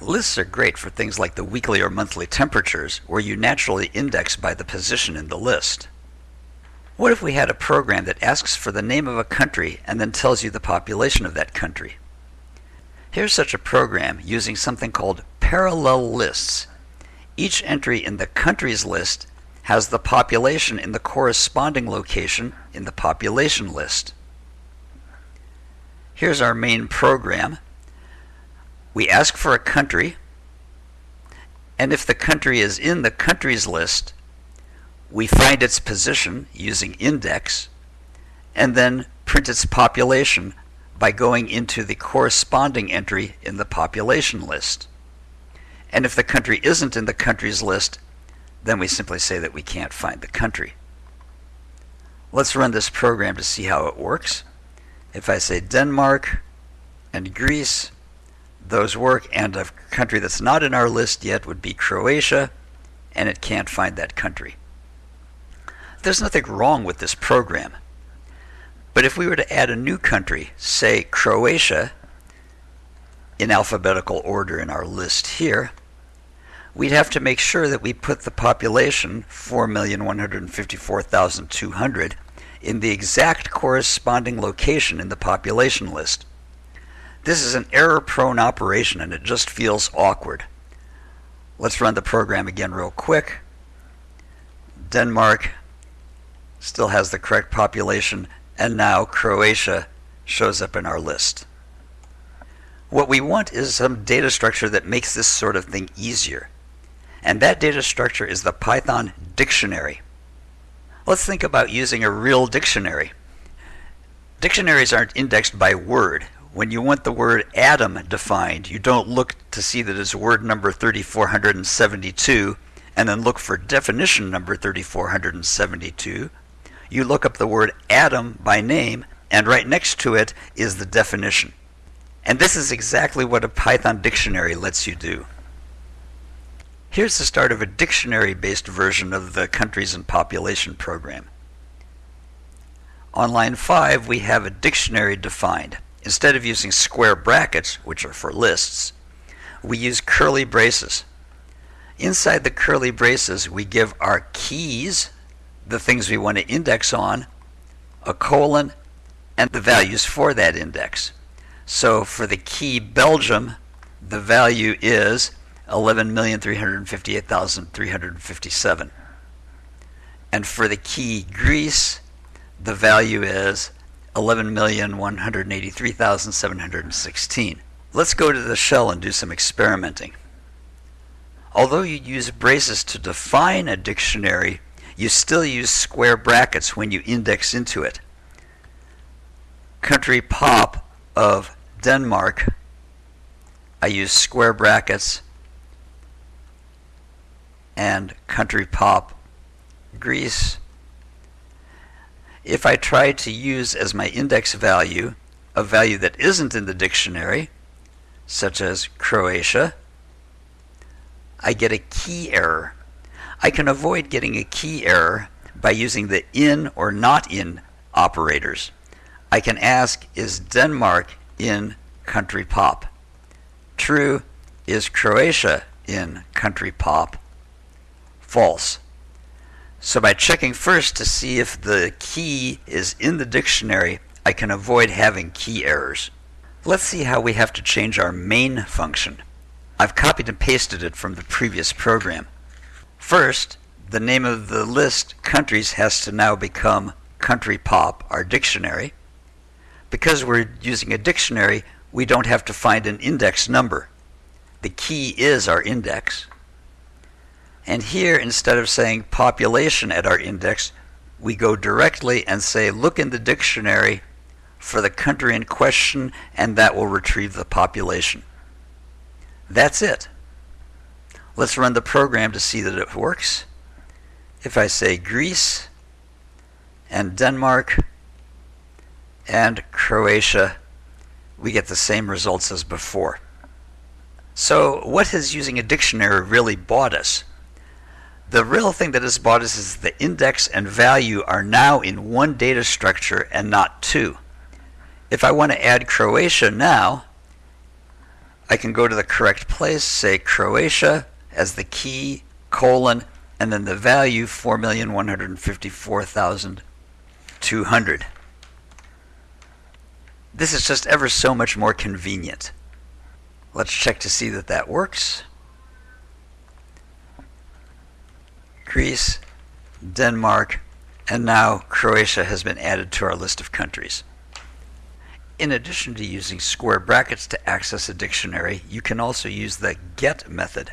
Lists are great for things like the weekly or monthly temperatures, where you naturally index by the position in the list. What if we had a program that asks for the name of a country and then tells you the population of that country? Here's such a program using something called parallel lists. Each entry in the countries list has the population in the corresponding location in the population list. Here's our main program. We ask for a country, and if the country is in the countries list, we find its position using index, and then print its population by going into the corresponding entry in the population list. And if the country isn't in the countries list, then we simply say that we can't find the country. Let's run this program to see how it works. If I say Denmark and Greece, those work, and a country that's not in our list yet would be Croatia, and it can't find that country. There's nothing wrong with this program. But if we were to add a new country, say Croatia, in alphabetical order in our list here, we'd have to make sure that we put the population, 4,154,200, in the exact corresponding location in the population list. This is an error-prone operation and it just feels awkward. Let's run the program again real quick. Denmark still has the correct population and now Croatia shows up in our list. What we want is some data structure that makes this sort of thing easier. And that data structure is the Python dictionary. Let's think about using a real dictionary. Dictionaries aren't indexed by word when you want the word atom defined, you don't look to see that it's word number 3472 and then look for definition number 3472. You look up the word atom by name, and right next to it is the definition. And this is exactly what a Python dictionary lets you do. Here's the start of a dictionary-based version of the countries and population program. On line 5, we have a dictionary defined. Instead of using square brackets, which are for lists, we use curly braces. Inside the curly braces, we give our keys, the things we want to index on, a colon, and the values for that index. So for the key Belgium, the value is 11,358,357. And for the key Greece, the value is 11,183,716. Let's go to the shell and do some experimenting. Although you use braces to define a dictionary, you still use square brackets when you index into it. Country pop of Denmark, I use square brackets, and country pop Greece, if I try to use as my index value a value that isn't in the dictionary, such as Croatia, I get a key error. I can avoid getting a key error by using the in or not in operators. I can ask, is Denmark in country pop? True, is Croatia in country pop? False. So by checking first to see if the key is in the dictionary, I can avoid having key errors. Let's see how we have to change our main function. I've copied and pasted it from the previous program. First, the name of the list countries has to now become country pop, our dictionary. Because we're using a dictionary, we don't have to find an index number. The key is our index. And here, instead of saying population at our index, we go directly and say, look in the dictionary for the country in question, and that will retrieve the population. That's it. Let's run the program to see that it works. If I say Greece and Denmark and Croatia, we get the same results as before. So what has using a dictionary really bought us? The real thing that has bought us is the index and value are now in one data structure and not two. If I want to add Croatia now, I can go to the correct place, say Croatia as the key, colon, and then the value 4,154,200. This is just ever so much more convenient. Let's check to see that that works. Greece, Denmark, and now Croatia has been added to our list of countries. In addition to using square brackets to access a dictionary, you can also use the get method.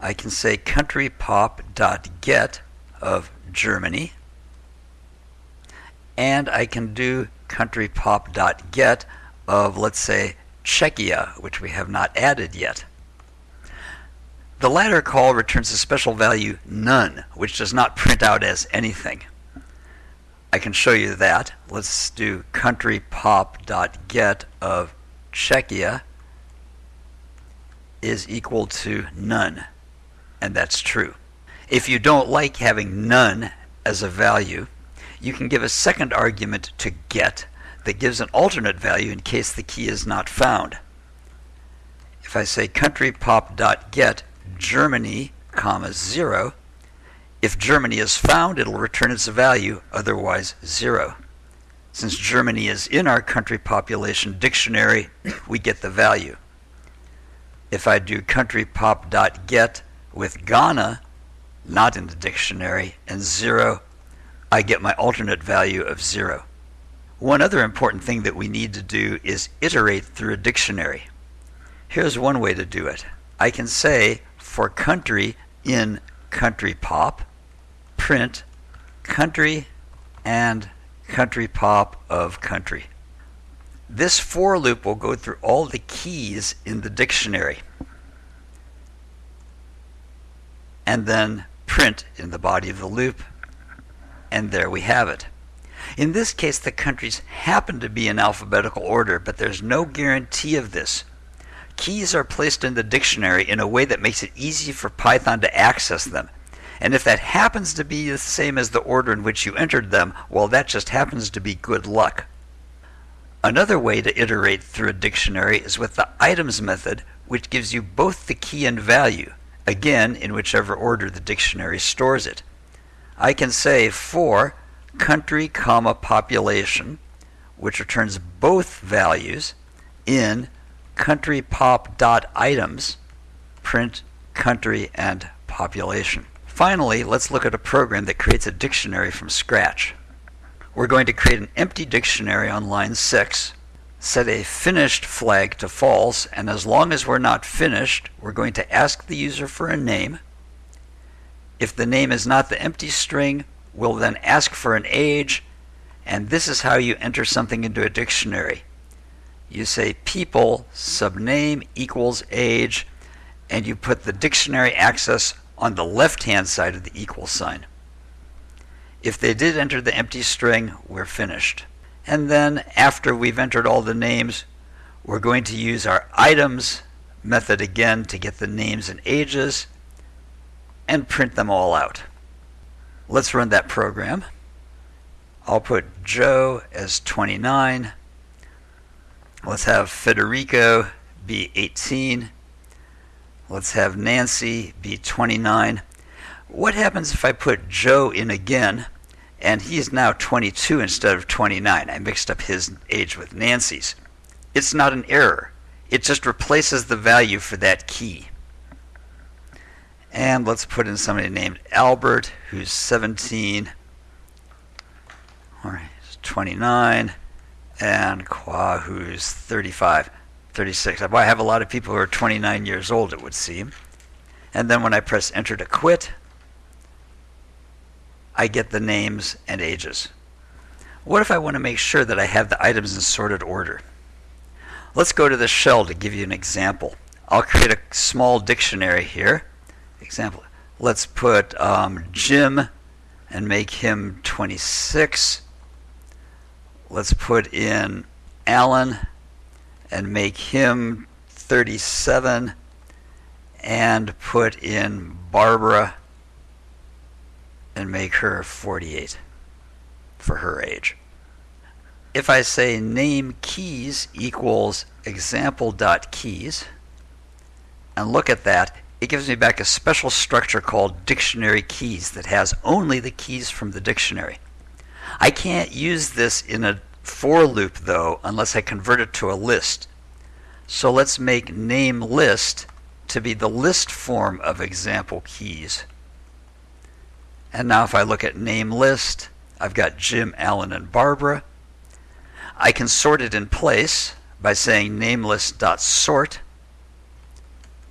I can say countrypop.get of Germany, and I can do countrypop.get of, let's say, Czechia, which we have not added yet. The latter call returns a special value none, which does not print out as anything. I can show you that. Let's do countrypop.get of Czechia is equal to none, and that's true. If you don't like having none as a value, you can give a second argument to get that gives an alternate value in case the key is not found. If I say countrypop.get Germany, comma 0, if Germany is found, it'll return its value, otherwise 0. Since Germany is in our country population dictionary, we get the value. If I do countrypop.get with Ghana, not in the dictionary, and 0, I get my alternate value of 0. One other important thing that we need to do is iterate through a dictionary. Here's one way to do it. I can say for country in country pop, print country and country pop of country. This for loop will go through all the keys in the dictionary and then print in the body of the loop, and there we have it. In this case, the countries happen to be in alphabetical order, but there's no guarantee of this. Keys are placed in the dictionary in a way that makes it easy for Python to access them. And if that happens to be the same as the order in which you entered them, well, that just happens to be good luck. Another way to iterate through a dictionary is with the items method, which gives you both the key and value, again, in whichever order the dictionary stores it. I can say for country comma population, which returns both values in country pop dot items, print country and population. Finally, let's look at a program that creates a dictionary from scratch. We're going to create an empty dictionary on line 6, set a finished flag to false, and as long as we're not finished, we're going to ask the user for a name. If the name is not the empty string, we'll then ask for an age, and this is how you enter something into a dictionary. You say people subname equals age, and you put the dictionary access on the left hand side of the equal sign. If they did enter the empty string, we're finished. And then after we've entered all the names, we're going to use our items method again to get the names and ages and print them all out. Let's run that program. I'll put Joe as 29. Let's have Federico be 18. Let's have Nancy be 29. What happens if I put Joe in again and he's now 22 instead of 29? I mixed up his age with Nancy's. It's not an error. It just replaces the value for that key. And let's put in somebody named Albert, who's 17. All right, 29. And who's 35, 36. I have a lot of people who are 29 years old, it would seem. And then when I press enter to quit, I get the names and ages. What if I want to make sure that I have the items in sorted order? Let's go to the shell to give you an example. I'll create a small dictionary here example. Let's put um, Jim and make him 26. Let's put in Alan and make him 37 and put in Barbara and make her 48 for her age. if I say name keys equals example.keys and look at that, it gives me back a special structure called dictionary keys that has only the keys from the dictionary. I can't use this in a for loop though unless I convert it to a list. So let's make name list to be the list form of example keys. And now if I look at name list, I've got Jim, Alan, and Barbara. I can sort it in place by saying namelist.sort.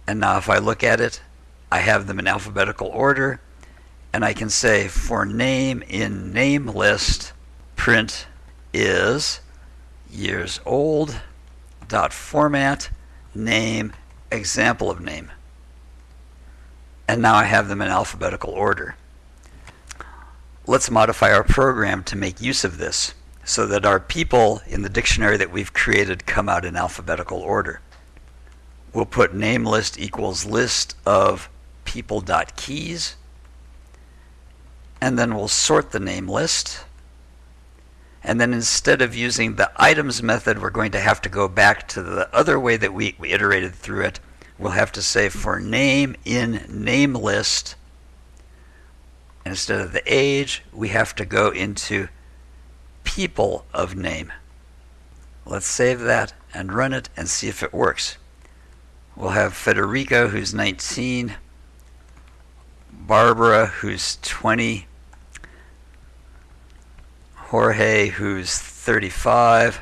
And now if I look at it, I have them in alphabetical order. And I can say for name in name list, print is years old dot format name example of name. And now I have them in alphabetical order. Let's modify our program to make use of this so that our people in the dictionary that we've created come out in alphabetical order. We'll put name list equals list of people.keys and then we'll sort the name list and then instead of using the items method, we're going to have to go back to the other way that we, we iterated through it. We'll have to say for name in name list, instead of the age, we have to go into people of name. Let's save that and run it and see if it works. We'll have Federico, who's 19, Barbara, who's 20, Jorge, who's 35,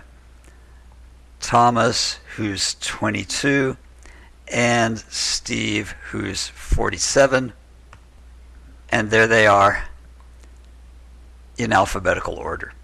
Thomas, who's 22, and Steve, who's 47. And there they are in alphabetical order.